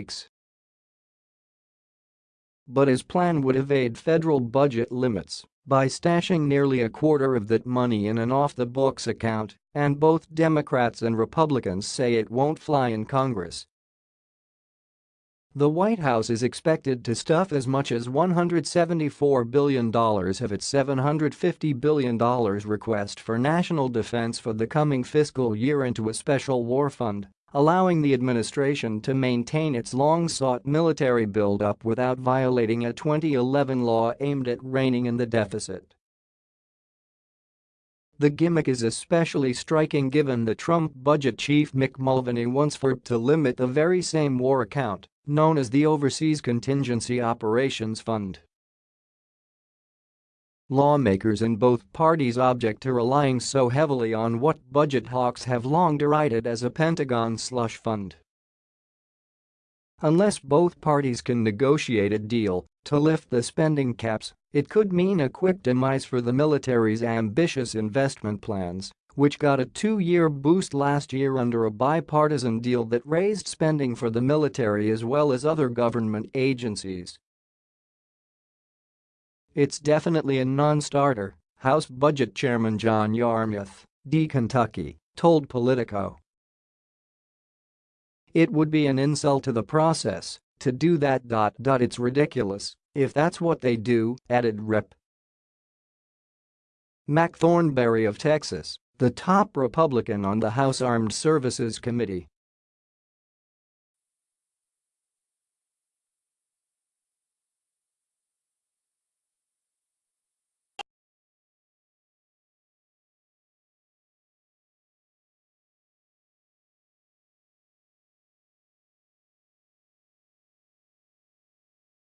weeks. But his plan would evade federal budget limits by stashing nearly a quarter of that money in an off-the-books account, and both Democrats and Republicans say it won't fly in Congress. The White House is expected to stuff as much as $174 billion of its $750 billion request for national defense for the coming fiscal year into a special war fund, allowing the administration to maintain its long-sought military buildup without violating a 2011 law aimed at reining in the deficit. The gimmick is especially striking given the Trump budget chief Mick Mulvaney once forced to limit the very same war account known as the Overseas Contingency Operations Fund. Lawmakers in both parties object to relying so heavily on what budget hawks have long derided as a Pentagon slush fund. Unless both parties can negotiate a deal to lift the spending caps, it could mean a quick demise for the military's ambitious investment plans which got a two-year boost last year under a bipartisan deal that raised spending for the military as well as other government agencies. It's definitely a non-starter, House Budget Chairman John Yarmuth, D. Kentucky, told Politico. It would be an insult to the process to do that. Dot, dot, It's ridiculous if that's what they do, added Rep. Mac Thornberry of Texas the top Republican on the House Armed Services Committee